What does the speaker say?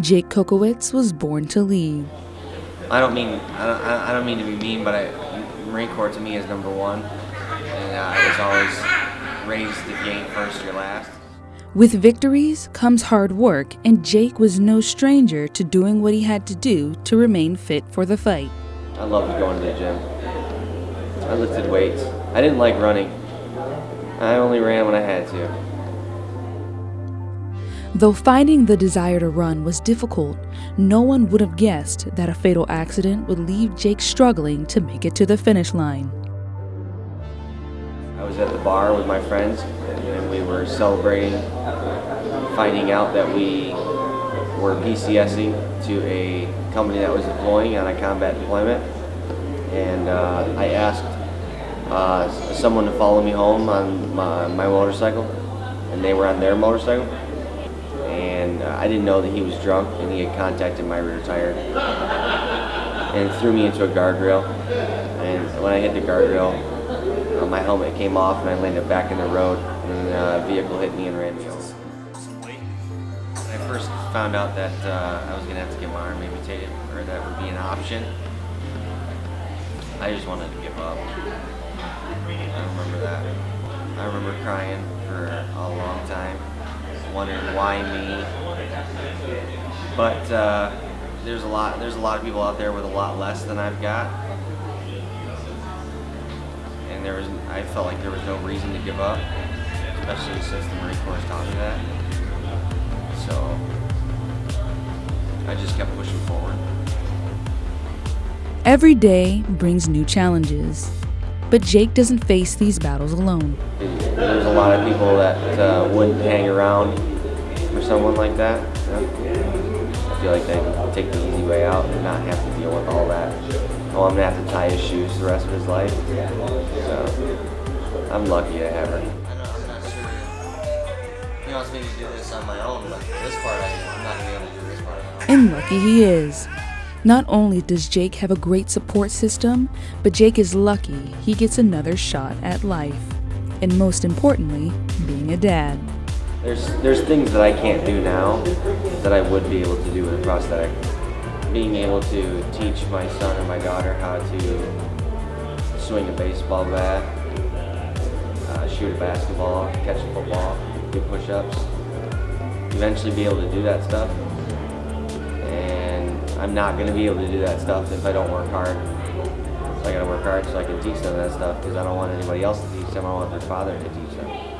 Jake Kokowitz was born to lead. I don't mean I don't, I don't mean to be mean, but I, Marine Corps to me is number one, and uh, I was always raised if you ain't first, you're last. With victories comes hard work, and Jake was no stranger to doing what he had to do to remain fit for the fight. I loved going to the gym. I lifted weights. I didn't like running. I only ran when I had to. Though finding the desire to run was difficult, no one would have guessed that a fatal accident would leave Jake struggling to make it to the finish line. I was at the bar with my friends and we were celebrating finding out that we were PCSing to a company that was deploying on a combat deployment. And uh, I asked uh, someone to follow me home on my, my motorcycle and they were on their motorcycle I didn't know that he was drunk and he had contacted my rear tire and threw me into a guardrail and when I hit the guardrail uh, my helmet came off and I landed back in the road and a vehicle hit me and ran me. When I first found out that uh, I was going to have to get my arm amputated or that would be an option I just wanted to give up. I remember that. I remember crying for a long time wondering why me. But uh, there's a lot there's a lot of people out there with a lot less than I've got. And there was I felt like there was no reason to give up, especially since the Marine Corps taught me that. So I just kept pushing forward. Every day brings new challenges, but Jake doesn't face these battles alone. There's a lot of people that uh, wouldn't hang around for someone like that. You know? I feel like they take the easy way out and not have to deal with all that. Oh, I'm gonna have to tie his shoes the rest of his life. So I'm lucky to have her. I know, I'm not sure. He wants me to do this on my own, but this part I, I'm not gonna be able to do this part on my own. And lucky he is. Not only does Jake have a great support system, but Jake is lucky he gets another shot at life. And most importantly, being a dad. There's, there's things that I can't do now that I would be able to do with a prosthetic. Being able to teach my son and my daughter how to swing a baseball bat, uh, shoot a basketball, catch a football, do push-ups. Eventually be able to do that stuff And I'm not going to be able to do that stuff if I don't work hard. So I got to work hard so I can teach them that stuff because I don't want anybody else to teach them. I want their father to teach